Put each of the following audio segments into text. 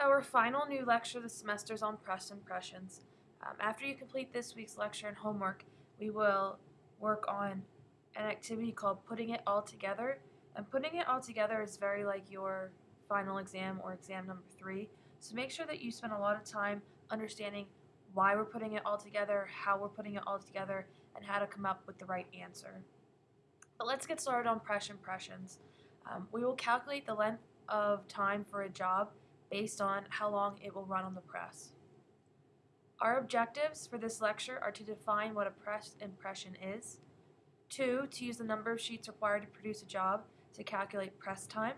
Our final new lecture this semester is on press impressions. Um, after you complete this week's lecture and homework, we will work on an activity called putting it all together. And putting it all together is very like your final exam or exam number three. So make sure that you spend a lot of time understanding why we're putting it all together, how we're putting it all together, and how to come up with the right answer. But let's get started on press impressions. Um, we will calculate the length of time for a job based on how long it will run on the press. Our objectives for this lecture are to define what a press impression is, two, to use the number of sheets required to produce a job to calculate press time,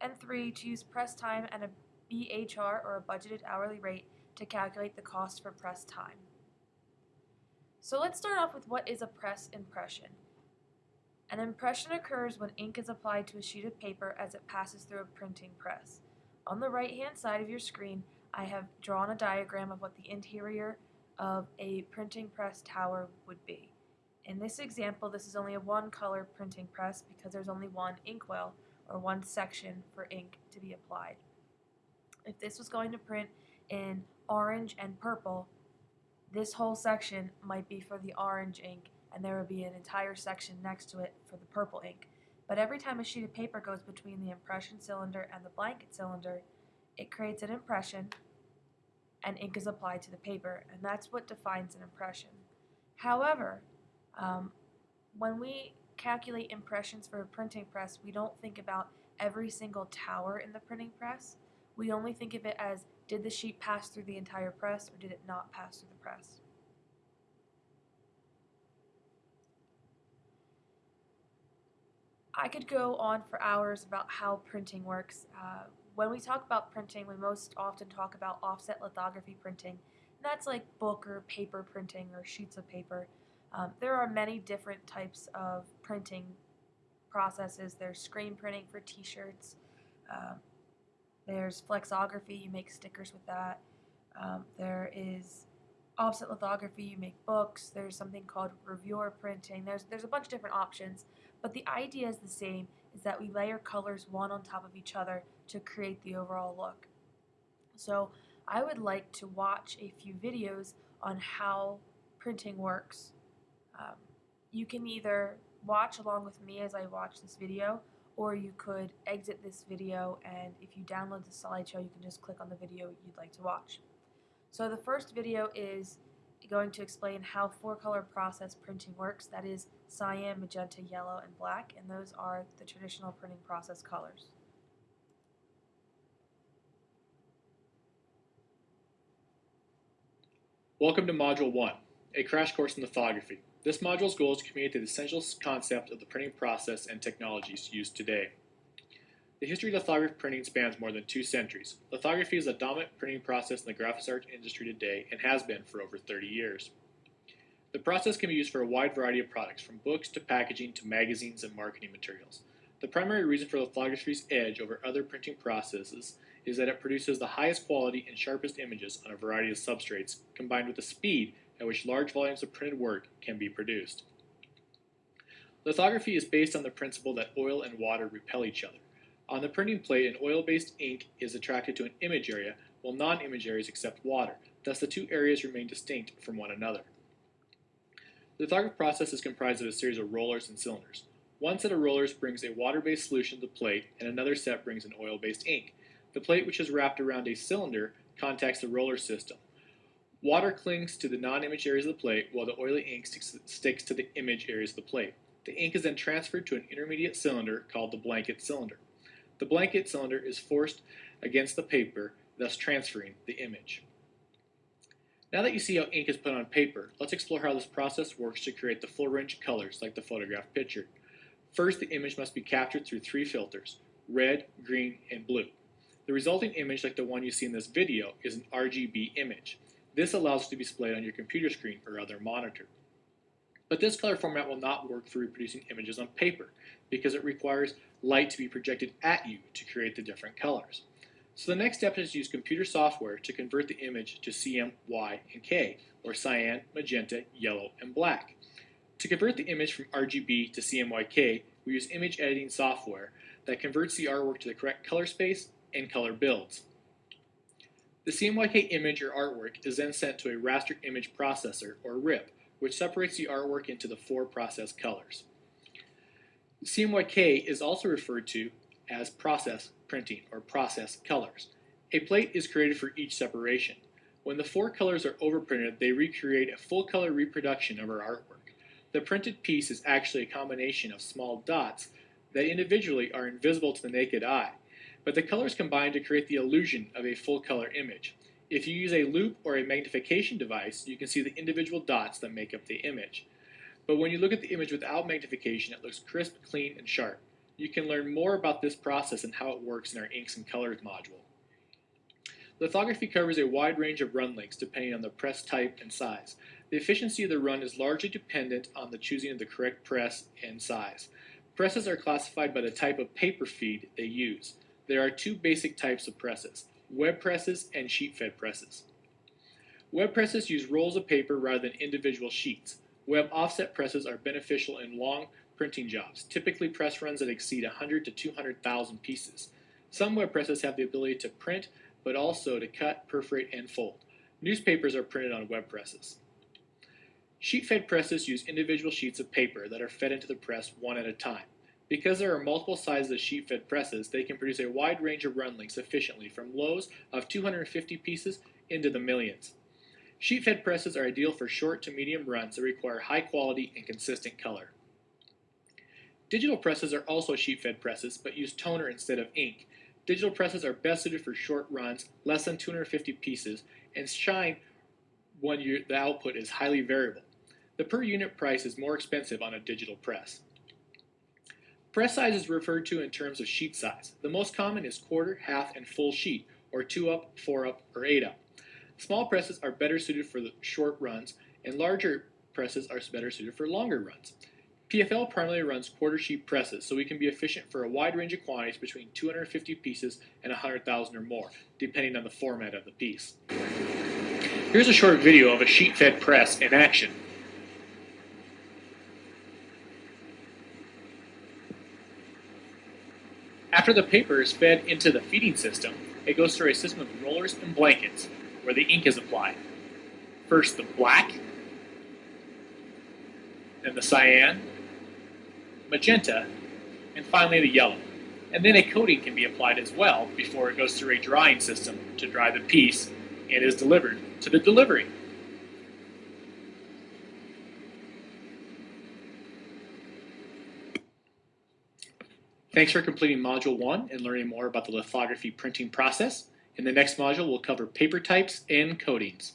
and three, to use press time and a BHR or a budgeted hourly rate to calculate the cost for press time. So let's start off with what is a press impression. An impression occurs when ink is applied to a sheet of paper as it passes through a printing press. On the right hand side of your screen, I have drawn a diagram of what the interior of a printing press tower would be. In this example, this is only a one color printing press because there's only one inkwell or one section for ink to be applied. If this was going to print in orange and purple, this whole section might be for the orange ink and there would be an entire section next to it for the purple ink. But every time a sheet of paper goes between the impression cylinder and the blanket cylinder, it creates an impression and ink is applied to the paper, and that's what defines an impression. However, um, when we calculate impressions for a printing press, we don't think about every single tower in the printing press. We only think of it as did the sheet pass through the entire press or did it not pass through the press. I could go on for hours about how printing works. Uh, when we talk about printing, we most often talk about offset lithography printing. That's like book or paper printing or sheets of paper. Um, there are many different types of printing processes. There's screen printing for t-shirts. Um, there's flexography, you make stickers with that. Um, there is offset lithography, you make books. There's something called gravure printing. There's, there's a bunch of different options. But the idea is the same, is that we layer colors one on top of each other to create the overall look. So I would like to watch a few videos on how printing works. Um, you can either watch along with me as I watch this video, or you could exit this video and if you download the slideshow, you can just click on the video you'd like to watch. So the first video is going to explain how four-color process printing works. That is cyan, magenta, yellow, and black, and those are the traditional printing process colors. Welcome to Module 1, a crash course in lithography. This module's goal is to communicate the essential concept of the printing process and technologies used today. The history of lithography printing spans more than two centuries. Lithography is the dominant printing process in the graphics art industry today and has been for over 30 years. The process can be used for a wide variety of products, from books to packaging to magazines and marketing materials. The primary reason for lithography's edge over other printing processes is that it produces the highest quality and sharpest images on a variety of substrates, combined with the speed at which large volumes of printed work can be produced. Lithography is based on the principle that oil and water repel each other. On the printing plate, an oil-based ink is attracted to an image area, while non-image areas accept water. Thus, the two areas remain distinct from one another. The lithography process is comprised of a series of rollers and cylinders. One set of rollers brings a water-based solution to the plate, and another set brings an oil-based ink. The plate, which is wrapped around a cylinder, contacts the roller system. Water clings to the non-image areas of the plate, while the oily ink sticks, sticks to the image areas of the plate. The ink is then transferred to an intermediate cylinder called the blanket cylinder. The blanket cylinder is forced against the paper, thus transferring the image. Now that you see how ink is put on paper, let's explore how this process works to create the full range of colors like the photograph pictured. First, the image must be captured through three filters, red, green, and blue. The resulting image, like the one you see in this video, is an RGB image. This allows it to be displayed on your computer screen or other monitor. But this color format will not work for reproducing images on paper because it requires light to be projected at you to create the different colors. So the next step is to use computer software to convert the image to CM, Y, and K, or cyan, magenta, yellow, and black. To convert the image from RGB to CMYK, we use image editing software that converts the artwork to the correct color space and color builds. The CMYK image or artwork is then sent to a raster image processor, or RIP, which separates the artwork into the four process colors. CMYK is also referred to as process printing or process colors. A plate is created for each separation. When the four colors are overprinted, they recreate a full color reproduction of our artwork. The printed piece is actually a combination of small dots that individually are invisible to the naked eye, but the colors combine to create the illusion of a full color image. If you use a loupe or a magnification device, you can see the individual dots that make up the image. But when you look at the image without magnification, it looks crisp, clean, and sharp. You can learn more about this process and how it works in our Inks and Colors module. Lithography covers a wide range of run lengths depending on the press type and size. The efficiency of the run is largely dependent on the choosing of the correct press and size. Presses are classified by the type of paper feed they use. There are two basic types of presses, web presses and sheet-fed presses. Web presses use rolls of paper rather than individual sheets. Web offset presses are beneficial in long printing jobs, typically press runs that exceed 100 to 200,000 pieces. Some web presses have the ability to print, but also to cut, perforate, and fold. Newspapers are printed on web presses. Sheet-fed presses use individual sheets of paper that are fed into the press one at a time. Because there are multiple sizes of sheet-fed presses, they can produce a wide range of run lengths efficiently, from lows of 250 pieces into the millions. Sheet-fed presses are ideal for short to medium runs that require high quality and consistent color. Digital presses are also sheet-fed presses, but use toner instead of ink. Digital presses are best suited for short runs, less than 250 pieces, and shine when you, the output is highly variable. The per unit price is more expensive on a digital press. Press size is referred to in terms of sheet size. The most common is quarter, half, and full sheet, or 2 up, 4 up, or 8 up. Small presses are better suited for the short runs, and larger presses are better suited for longer runs. PFL primarily runs quarter sheet presses, so we can be efficient for a wide range of quantities between 250 pieces and 100,000 or more, depending on the format of the piece. Here's a short video of a sheet-fed press in action. After the paper is fed into the feeding system, it goes through a system of rollers and blankets where the ink is applied. First the black, then the cyan, magenta, and finally the yellow. And then a coating can be applied as well before it goes through a drying system to dry the piece and is delivered to the delivery. Thanks for completing Module 1 and learning more about the lithography printing process. In the next module, we'll cover paper types and coatings.